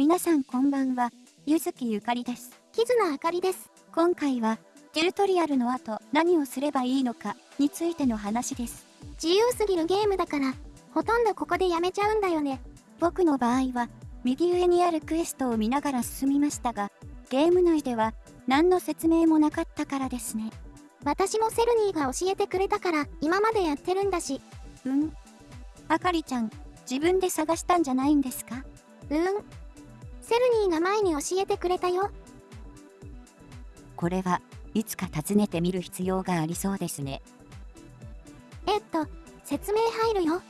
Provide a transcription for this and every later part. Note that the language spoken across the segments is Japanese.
皆さんこんばんは、ゆずきゆかりです。キズナあかりです。今回は、チュートリアルの後何をすればいいのかについての話です。自由すぎるゲームだから、ほとんどここでやめちゃうんだよね。僕の場合は、右上にあるクエストを見ながら進みましたが、ゲーム内では何の説明もなかったからですね。私もセルニーが教えてくれたから、今までやってるんだし。うんあかりちゃん、自分で探したんじゃないんですか？うん。セルニーが前に教えてくれたよ。これはいつか訪ねてみる必要がありそうですね。えっと、説明入るよ。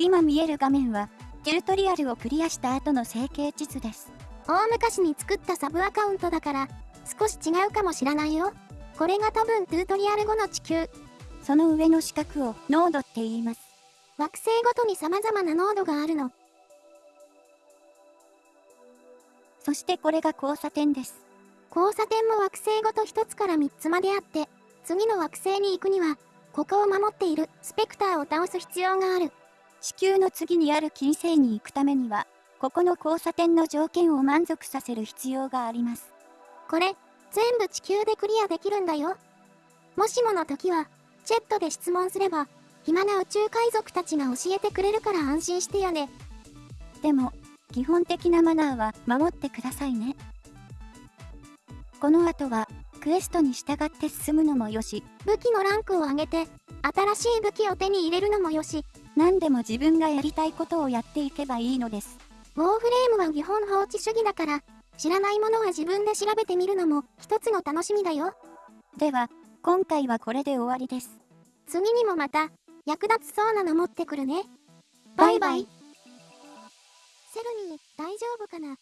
今見える画面は、チュートリアルをクリアした後の成形地図です。大昔に作ったサブアカウントだから、少し違うかもしらないよ。これが多分トゥートリアル後の地球。その上の四角をノードって言います。惑星ごとに様々なノードがあるの。そしてこれが交差点です。交差点も惑星ごと1つから3つまであって、次の惑星に行くには、ここを守っているスペクターを倒す必要がある。地球の次にある金星に行くためには、ここの交差点の条件を満足させる必要があります。これ、全部地球でクリアできるんだよ。もしもの時は、チェットで質問すれば、暇な宇宙海賊たちが教えてくれるから安心してよね。でも、基本的なマナーは守ってくださいね。この後は、クエストに従って進むのもよし、武器のランクを上げて、新しい武器を手に入れるのもよし、何でも自分がやりたいことをやっていけばいいのです。ウォーフレームは基本放置主義だから、知らないものは自分で調べてみるのも一つの楽しみだよ。では、今回はこれで終わりです。次にもまた、役立つそうなの持ってくるね。バイバイ。セルニー、大丈夫かな？